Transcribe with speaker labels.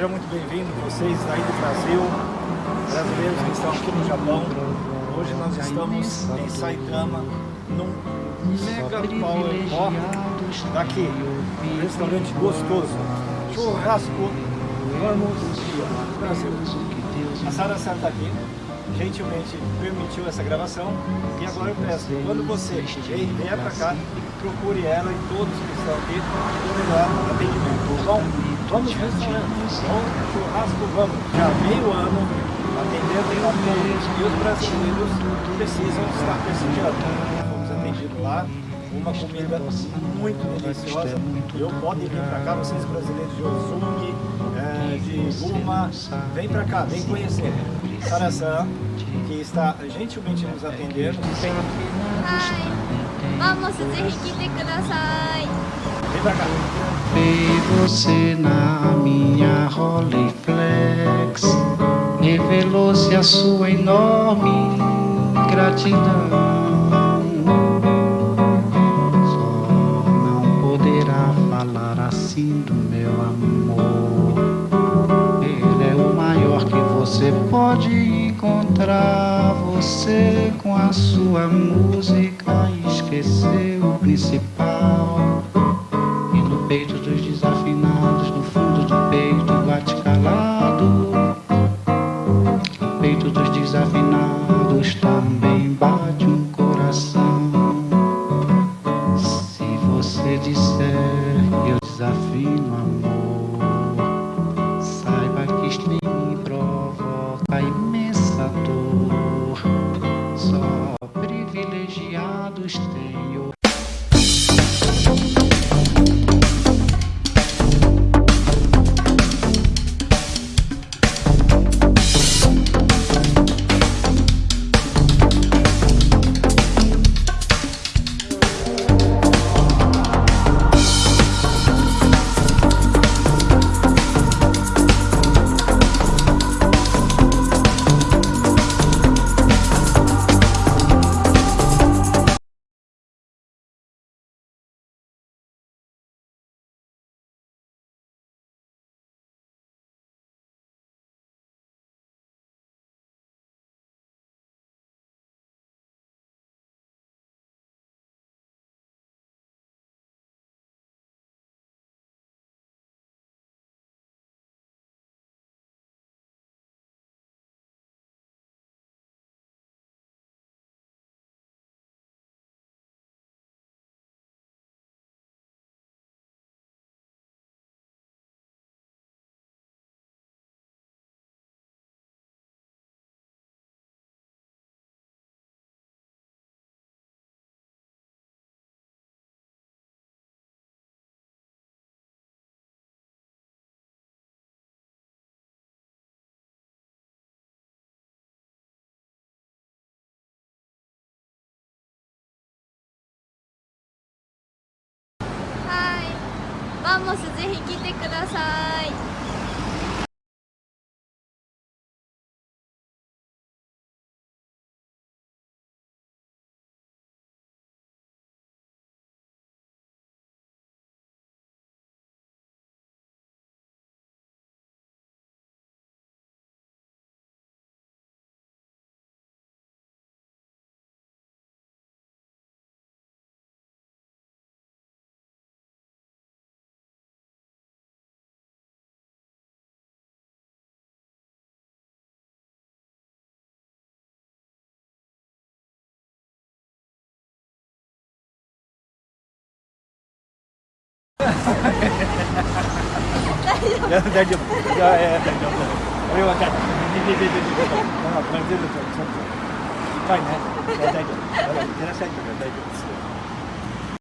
Speaker 1: seja muito bem-vindo, vocês aí do Brasil, brasileiros que estão aqui no Japão. Hoje nós estamos em Saitama, num mega power pop daqui, um restaurante gostoso, churrasco, vamos Brasil. A Sara Sara está aqui, gentilmente permitiu essa gravação e agora eu peço, quando você vier para cá, procure ela e todos que estão aqui o melhor atendimento, tá bom? Vamos restaurante, vamos churrasco, vamos. Já meio ano atendendo a todos e os brasileiros precisam estar prestigiando. Fomos atendidos lá, uma comida muito deliciosa. Eu podem vir para cá, vocês brasileiros de Ozumi, é, de Guma, vem para cá, vem conhecer. Sarasan, que está gentilmente nos atendendo. Tem...
Speaker 2: Vamos, ぜひ来てください。
Speaker 1: Vem
Speaker 3: você na minha Rolleiflex Revelou-se a sua enorme gratidão. Só não poderá falar assim do meu amor. Ele é o maior que você pode encontrar. Você com a sua música esqueceu o principal peito dos desafinados, no fundo do peito bate calado. Peito dos desafinados também マンモ
Speaker 2: スぜひ来てください。
Speaker 1: 大丈夫。いやいや大丈夫。俺は大丈夫。ででででで。まあこれ全部ちょっと いっぱいね。大丈夫。いらっしゃいって大丈夫です。